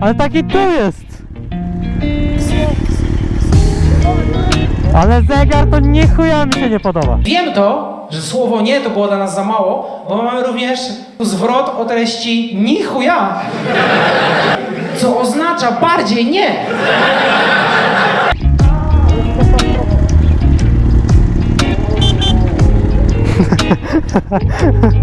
Ale taki tu jest. Ale zegar to nie chuja mi się nie podoba. Wiem to, że słowo nie to było dla nas za mało, bo mamy również zwrot o treści ni chuja, co oznacza bardziej nie.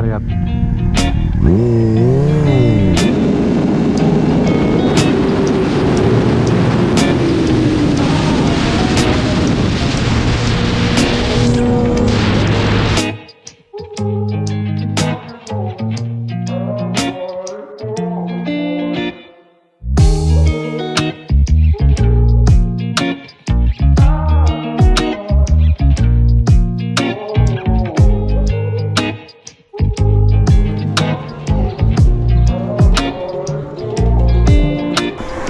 variat Mm-hmm.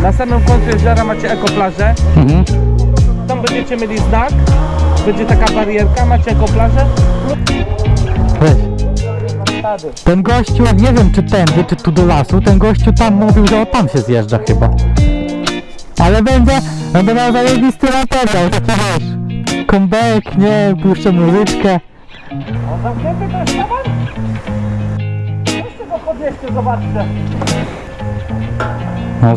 Na samym końcu jeziora macie ekoplażę. Mhm. Tam będziecie mieli znak. Będzie taka barierka, macie ekoplażę. Ten gościu, nie wiem czy tędy, czy tu do lasu, ten gościu tam mówił, że o tam się zjeżdża chyba. Ale będzie, będę miał zajebisty materiał, taki wiesz. Comeback, nie, puszczę muzyczkę. On zamknięty to jest? Weźcie go podnieście, zobaczcie. No,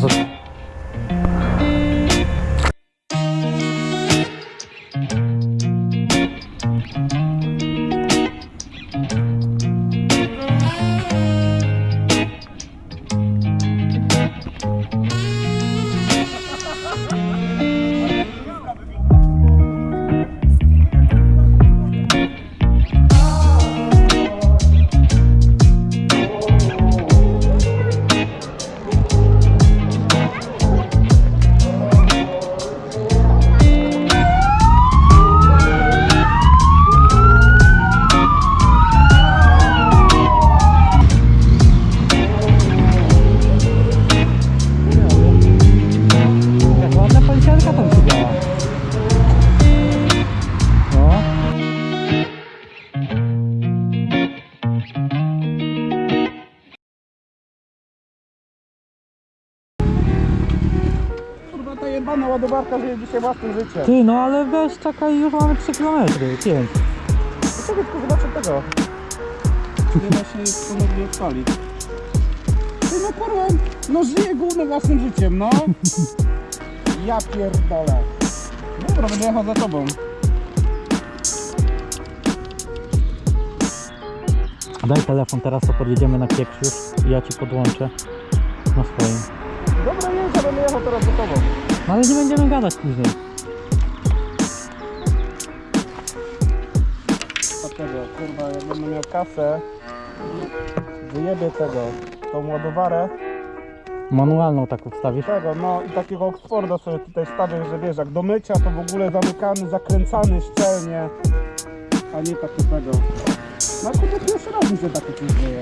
ta jebana ładowarka żyje dzisiaj własnym życiem. Ty, no ale weź, czekaj, już mamy 3 km, 5. Dlaczego tylko zobaczę tego? Nie da się ponownie odpalić. Ty no kurwa, no żyje gówno własnym życiem, no. Ja pierdolę. Dobra, będę jechał za tobą. Daj telefon teraz, to podjedziemy na pieprz już i ja ci podłączę na swoim. Dobra, ja będę jechał teraz za tobą. No ale nie będziemy gadać później. Dlaczego? Kurwa, jak będę miał kasę, wyjebię tego, tą ładowarę, Manualną tak ustawisz. tego, no i takiego Oxforda sobie tutaj stawię, że wiesz, jak do mycia to w ogóle zamykany, zakręcany szczelnie, a nie taki tego. No akurat pierwszy raz mi się takie coś dzieje.